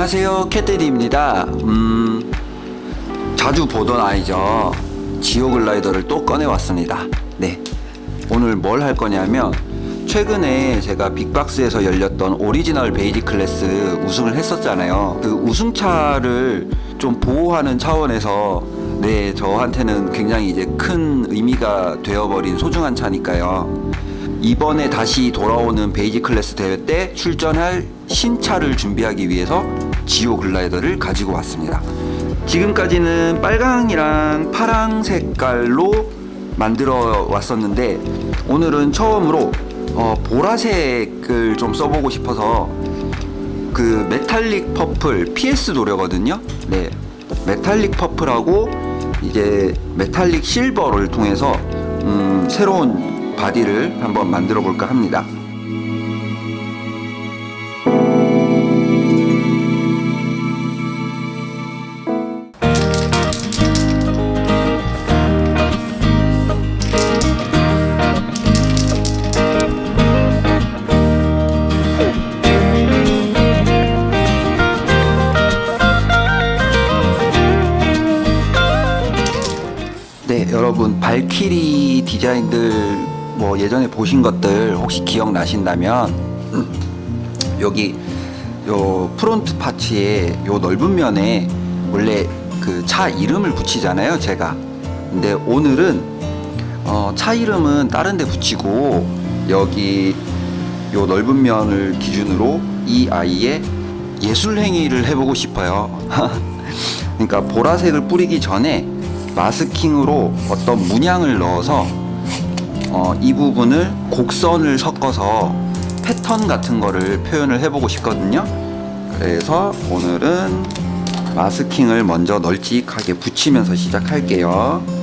안녕하세요 캣데디입니다. 음 자주 보던 아이죠. 지오글라이더를 또 꺼내왔습니다. 네 오늘 뭘 할 거냐면 최근에 제가 빅박스에서 열렸던 오리지널 basic class 우승을 했었잖아요. 그 우승차를 좀 보호하는 차원에서 네 저한테는 굉장히 이제 큰 의미가 되어버린 소중한 차니까요. 이번에 다시 돌아오는 basic class 대회 때 출전할 신차를 준비하기 위해서 지오 글라이더를 가지고 왔습니다. 지금까지는 빨강이랑 파랑 색깔로 만들어 왔었는데 오늘은 처음으로 어, 보라색을 좀 써보고 싶어서 그 metallic purple PS 도료거든요. 네 metallic purple하고 이제 metallic silver를 통해서 음, 새로운 바디를 한번 만들어 볼까 합니다 네 여러분 발키리 디자인들 뭐 예전에 보신 것들 혹시 기억나신다면 여기 요 front parts에 요 넓은 면에 원래 그 차 이름을 붙이잖아요 제가. 근데 오늘은 어, 차 이름은 다른 데 붙이고 여기 요 넓은 면을 기준으로 이 아이의 예술 행위를 해보고 싶어요. 그러니까 보라색을 뿌리기 전에 마스킹으로 어떤 문양을 넣어서 어, 이 부분을 곡선을 섞어서 패턴 같은 거를 표현을 해보고 싶거든요. 그래서 오늘은 마스킹을 먼저 널찍하게 붙이면서 시작할게요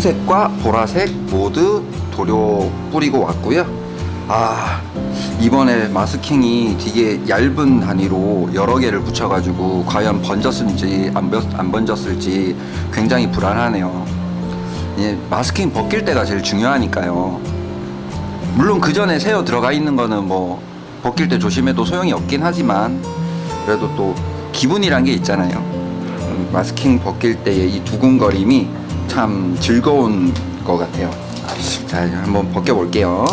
은색과 보라색 모두 도료 뿌리고 왔고요. 아 이번에 마스킹이 되게 얇은 단위로 여러 개를 붙여가지고 과연 번졌을지 안, 번- 안 번졌을지 굉장히 불안하네요. 예, 마스킹 벗길 때가 제일 중요하니까요. 물론 그 전에 새어 들어가 있는 거는 뭐 벗길 때 조심해도 소용이 없긴 하지만 그래도 또 기분이란 게 있잖아요. 음, 마스킹 벗길 때의 이 두근거림이 참 즐거운 것 같아요. 자, 한번 벗겨 볼게요.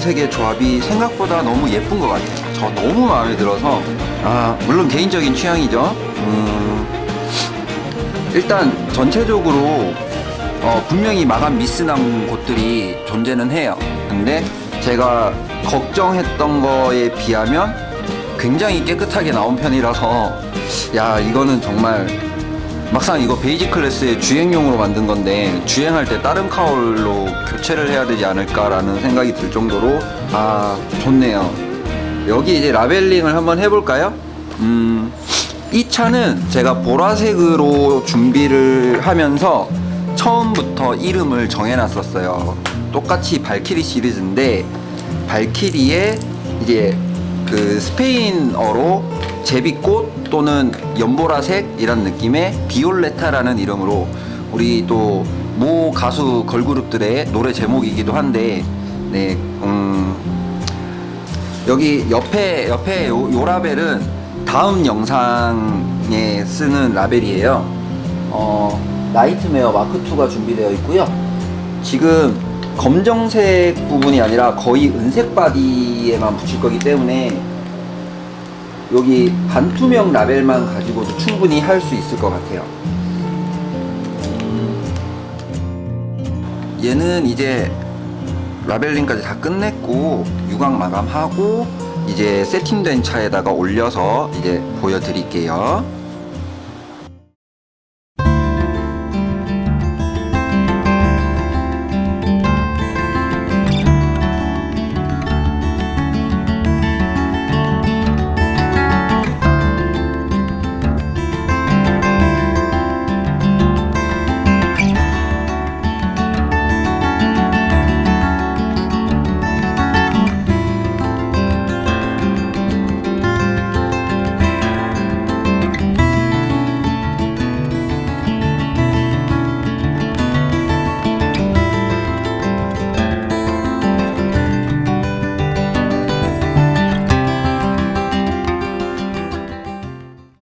은색의 조합이 생각보다 너무 예쁜 것 같아요. 저 너무 마음에 들어서 아 물론 개인적인 취향이죠. 음, 일단 전체적으로 어, 분명히 마감 미스난 곳들이 존재는 해요. 근데 제가 걱정했던 거에 비하면 굉장히 깨끗하게 나온 편이라서 야 이거는 정말 막상 이거 basic class의 주행용으로 만든 건데 주행할 때 다른 cowl로 교체를 해야 되지 않을까라는 생각이 들 정도로 아 좋네요. 여기 이제 라벨링을 한번 해볼까요? 음, 이 차는 제가 보라색으로 준비를 하면서 처음부터 이름을 정해놨었어요. 똑같이 발키리 시리즈인데 발키리의 이제 그 스페인어로 제비꽃 또는 연보라색 이런 느낌의 비올레타라는 이름으로 우리 또 모 가수 걸그룹들의 노래 제목이기도 한데 네, 음, 여기 옆에 옆에 요, 요 라벨은 다음 영상에 쓰는 라벨이에요. 어, 나이트메어 마크 2가 준비되어 있고요. 지금 검정색 부분이 아니라 거의 은색 바디에만 붙일 거기 때문에 여기 반투명 라벨만 가지고도 충분히 할 수 있을 것 같아요. 얘는 이제 라벨링까지 다 끝냈고 유광 마감하고 이제 세팅된 차에다가 올려서 이제 보여드릴게요.